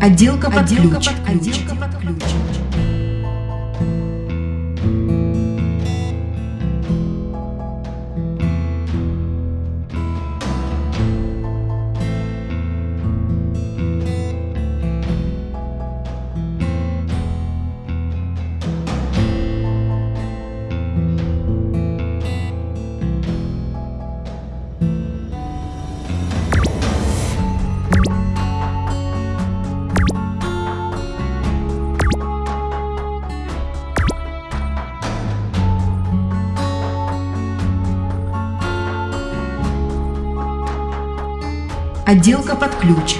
Отделка под Отделка ключ. под ключ. Отделка под ключ. Отделка под ключ.